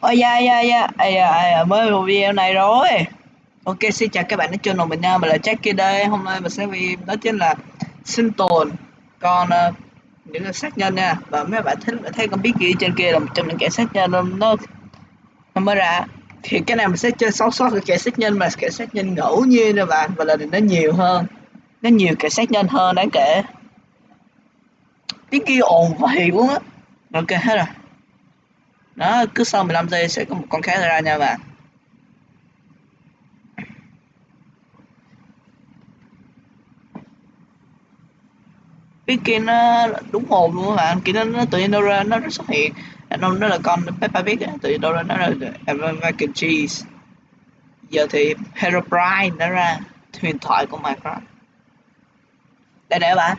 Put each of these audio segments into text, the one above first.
ôi da da da ai da ai da mới một video này rồi. Ok xin chào các bạn đã chơi channel mình nha mình là Jackie đây. Hôm nay mình sẽ video đó chính là sinh tồn. Còn uh, những cái sát nhân nha. Và mấy bạn thấy thấy con biết gì trên kia là một trong những kẻ sát nhân nó nó mới ra. Thì cái này mình sẽ chơi sót sót cái kẻ sát nhân mà kẻ sát nhân ngẫu nhiên rồi bạn. Và lần này nó nhiều hơn. Nó nhiều kẻ sát nhân hơn đáng kể. Tiếng kia ồn vậy luôn á. Ok hết rồi đó cứ sau 15 giây sẽ có một con khác ra nha bạn. Cái kia nó đúng hồn luôn các bạn. Kia nó, nó tự nhiên đâu ra nó xuất hiện. À, nó nó là con Peppa Pig tự nhiên đâu ra nó là American cheese. Giờ thì Herobrine nó ra. Huyền thoại của Minecraft. Đây nè bạn.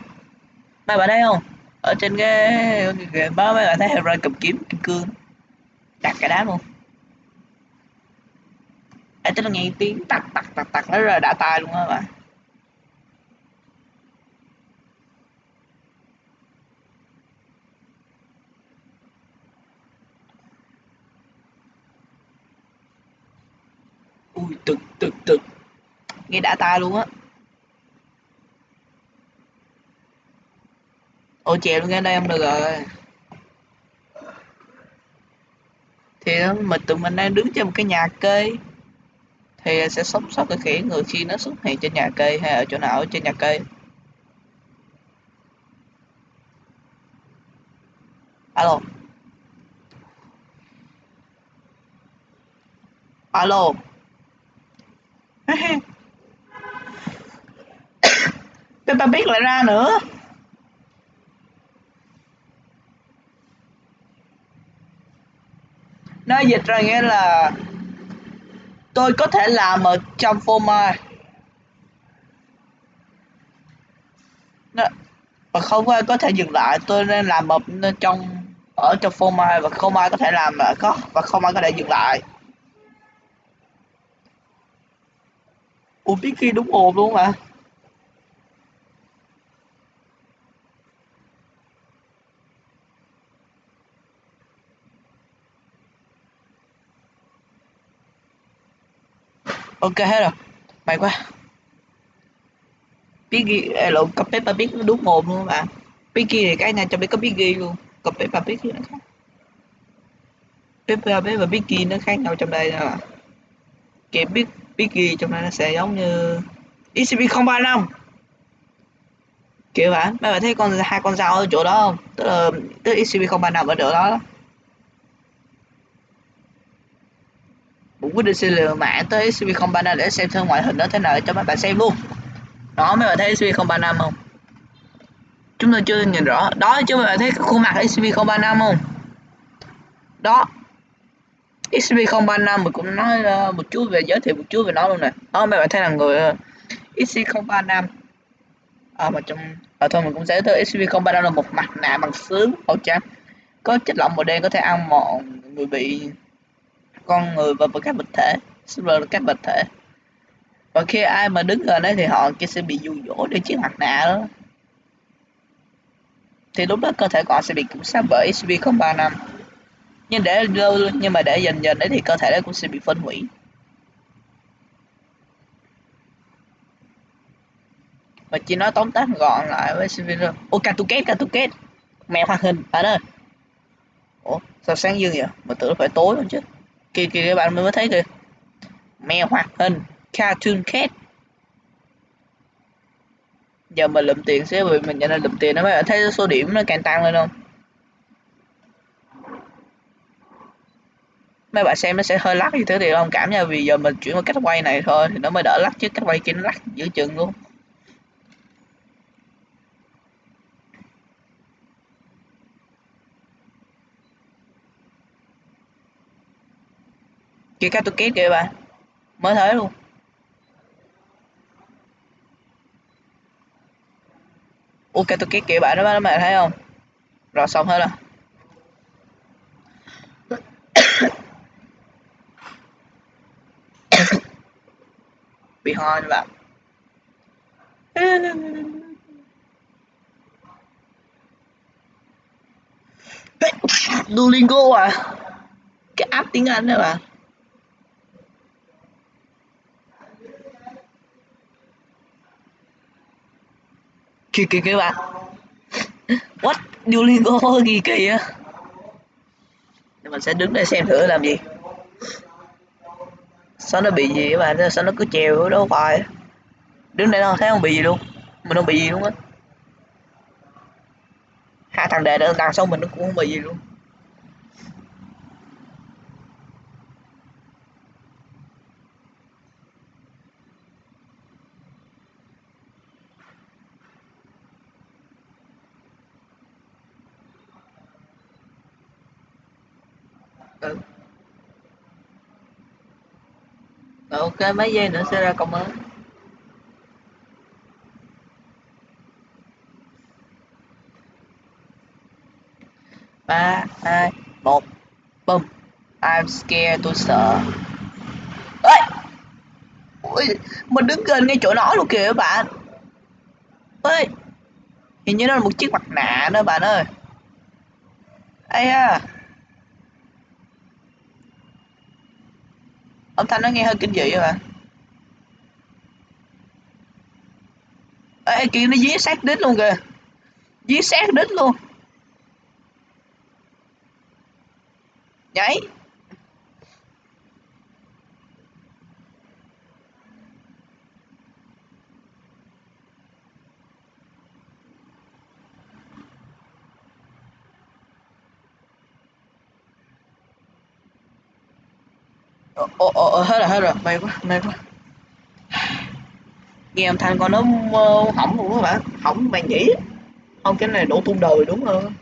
Mấy bạn thấy không? Ở trên cái báo mấy bạn thấy Herobrine cầm kiếm kim cương đặt cả đá luôn. Ấy tức là nghe tiếng tặc tặc tặc tặc nó rất là đã tai luôn á bạn ui, tực tực tực. Nghe đã tai luôn á. Ôi chèo luôn nghe đây em được rồi. Thì ờ, mình tụi mình đang đứng trên một cái nhà cây. Thì ờ, sẽ sống sót cái khỉ người khi nó xuất hiện trên nhà cây hay ở chỗ nào ở trên nhà cây. Alo. Alo. Peppa biết lại ra nữa. Nó dịch ra nghĩa là tôi có thể làm ở trong phô mai nó, và không ai có thể dừng lại tôi nên làm ở trong ở trong phô mai và không ai có thể làm mà có và không ai có thể dừng lại. Ủa biết khi đúng ồn luôn mà ok hết rồi. Mày quá. Biết ghi lộn cặp Peppa Pig nó đúng mồm luôn các bạn Piggy thì cái này cho biết có Piggy luôn. Cặp Peppa Pig nó khác. Peppa Pig và Piggy nó khác nhau trong đây nè bạn kiểu biết Piggy trong đây nó sẽ giống như SCP-035 kiểu bạn mấy bạn thấy con hai con dao ở chỗ đó không? Tức là tức SCP-035 ở chỗ đó, đó. Cũng quyết định xin lừa mạng tới SCP-035 để xem thử ngoại hình nó thế nào cho mấy bạn xem luôn. Đó mấy bạn thấy SCP-035 không? Chúng tôi chưa nhìn rõ. Đó chứ mấy bạn thấy khuôn mặt sv035 không? Đó. Sv035 mình cũng nói uh, một chút về giới thiệu một chút về nó luôn nè. Đó mấy bạn thấy là người ờ, uh, SCP-035 à, mà trong à, thôi mình cũng sẽ tới sv035 là một mặt nạ bằng sứ màu trắng. Có chất lỏng màu đen có thể ăn mòn người bị con người và các vật thể server là các vật thể. Và khi ai mà đứng gần đấy thì họ kia sẽ bị dụ dỗ để chiếc mặt nạ đó. Thì lúc đó cơ thể của họ sẽ bị kiểm soát bởi SV035. nhưng để lâu, nhưng mà để dần dần đấy thì cơ thể đấy cũng sẽ bị phân hủy. Và chỉ nói tóm tắt gọn lại với SCP ô Catuket Catuket mẹ hoạt hình ở đây ủa, sao sáng dương vậy? Mà tưởng phải tối không chứ kìa kìa các bạn mới thấy kìa. Mèo hoạt hình cartoon cat. Giờ mình lượm tiền xíu vì mình nhận là lượm tiền nó mới thấy số điểm nó càng tăng lên không? Mấy bạn xem nó sẽ hơi lắc như thế thì không cảm nha vì giờ mình chuyển qua cách quay này thôi, thì nó mới đỡ lắc chứ cách quay kia nó lắc giữa chừng luôn. Kia cái tôi kết kìa bạn mới thấy luôn. Ok tôi kết kìa bạn đó các bạn thấy không? Rồi, xong hết rồi. Bị ho nha bạn Duolingo à? Cái app tiếng Anh đó bạn kỳ kỳ kì bạn. What? Duolingo gì kỳ á mình sẽ đứng đây xem thử làm gì. Sao nó bị gì các bạn? Sao nó cứ trèo đâu phải đứng đây đâu thấy không bị gì luôn. Mình không bị gì luôn á. Hai thằng đệ nữa đằng sau mình nó cũng không bị gì luôn. Ok mấy giây nữa sẽ ra câu mới. Ba hai một boom I'm scared tôi sợ. Ơi ui mình đứng gần ngay chỗ nó luôn kìa các bạn. Ơi hình như nó là một chiếc mặt nạ đó bạn ơi. Ây à âm thanh nó nghe hơi kinh dị các bạn ê kìa nó dí sát đít luôn kìa. Dí sát đít luôn. Nhảy. Ồ ồ ồ, hết rồi hết rồi. May quá may quá. Nghe âm thanh con nó hỏng luôn các bạn hỏng màn nhỉ? Không, cái này đổ tung đời đúng không?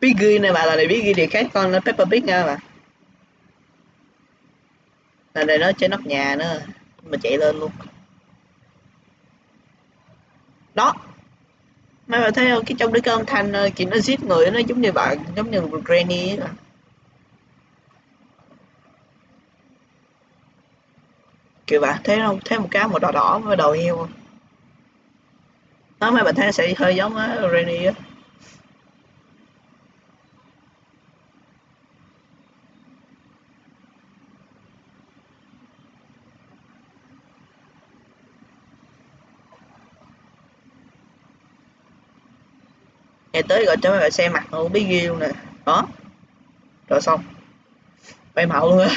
Biết ghi này bạn là này ghi thì khác con nó Peppa Pig nha bạn là này nó trên nóc nhà nữa, mà chạy lên luôn đó mấy bạn thấy không? Cái trong đứa con thanh ờ, chị nó giết người, nó giống như bạn giống như một granny ấy. kiểu bạn thấy không? Thấy một cái màu đỏ đỏ với đầu heo. Không đó mấy bạn thấy sẽ hơi giống ờ, granny á. Ngày tới gọi cho mấy bạn xem mặt không biết ghi luôn nè. Đó. Rồi xong. Bay màu luôn á.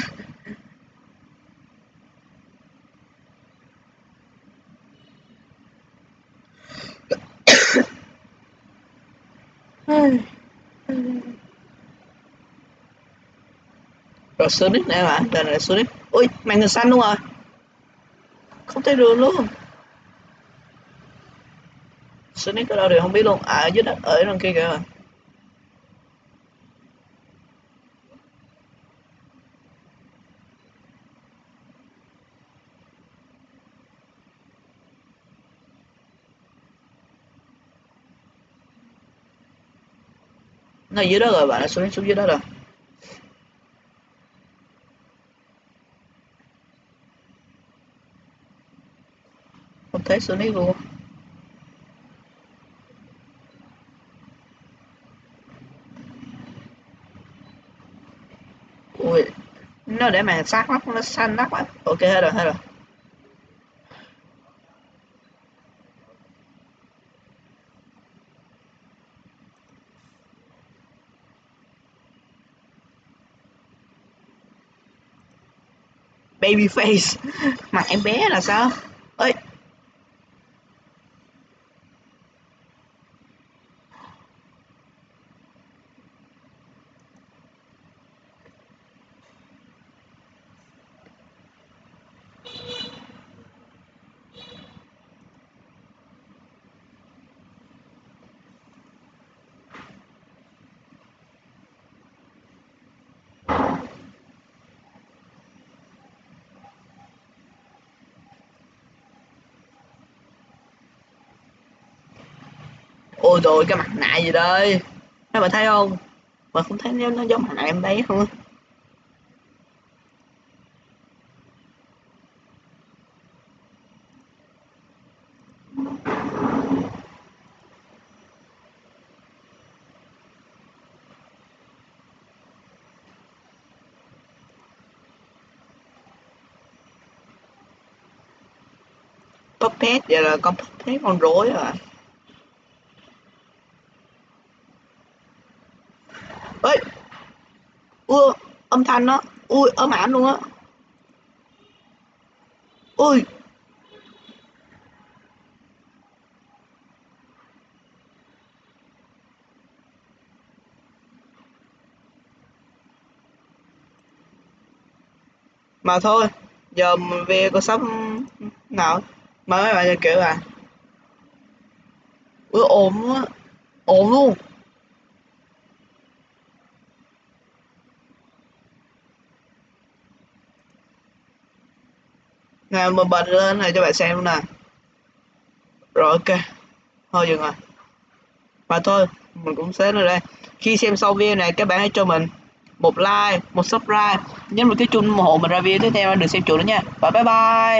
Rồi Sonic nè bạn đây là Sonic. Ui, màn hình xanh luôn rồi không thấy đường luôn. Sonic ở đâu thì không biết luôn. À ở dưới đất, ở đằng kia kìa. Nó dưới đó rồi, bạn nó xuống xuống dưới đó rồi. Không thấy Sonic luôn ui nó để màn sát mắt nó xanh mắt á. Ok, hết rồi hết rồi. Baby face mặt em bé là sao? ôi rồi cái mặt nạ gì đây? Các bạn thấy không? Mà không thấy nếu nó giống mặt nạ em bé không Puppet, giờ là con Puppet con rối rồi à. Thanh á. Ui ớm ảm luôn á. Ui. Mà thôi, giờ về có sắp nào? Mà mấy bạn kiểu à ui ổn quá á luôn. Nè mình bật lên này cho bạn xem luôn nè rồi, ok. Thôi, dừng rồi. Và thôi, mình cũng xếp rồi đây. Khi xem xong video này, các bạn hãy cho mình một like, một subscribe, nhấn vào cái chuông ủng hộ mình ra video tiếp theo đừng xem chuột nữa nha. Và bye bye!